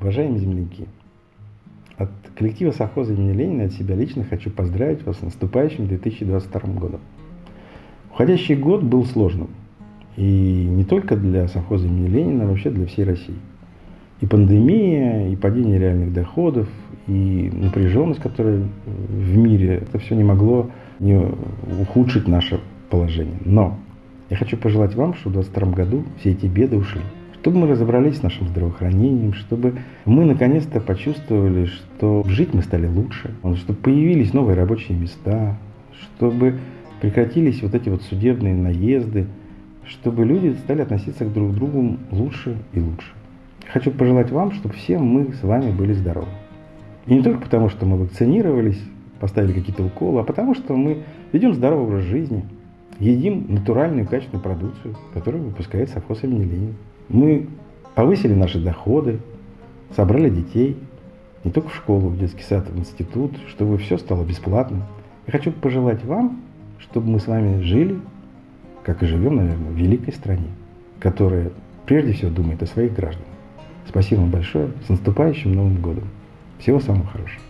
Уважаемые земляки, от коллектива совхоза имени Ленина от себя лично хочу поздравить вас с наступающим 2022 годом. Уходящий год был сложным. И не только для совхоза имени Ленина, а вообще для всей России. И пандемия, и падение реальных доходов, и напряженность, которая в мире, это все не могло не ухудшить наше положение. Но я хочу пожелать вам, чтобы в 2022 году все эти беды ушли. Чтобы мы разобрались с нашим здравоохранением, чтобы мы наконец-то почувствовали, что жить мы стали лучше, чтобы появились новые рабочие места, чтобы прекратились вот эти вот судебные наезды, чтобы люди стали относиться к друг другу лучше и лучше. Хочу пожелать вам, чтобы все мы с вами были здоровы. И не только потому, что мы вакцинировались, поставили какие-то уколы, а потому что мы ведем здоровый образ жизни, едим натуральную качественную продукцию, которую выпускает совхоз имени Ленина. Мы повысили наши доходы, собрали детей, не только в школу, в детский сад, в институт, чтобы все стало бесплатным. Я хочу пожелать вам, чтобы мы с вами жили, как и живем, наверное, в великой стране, которая прежде всего думает о своих гражданах. Спасибо вам большое. С наступающим Новым годом. Всего самого хорошего.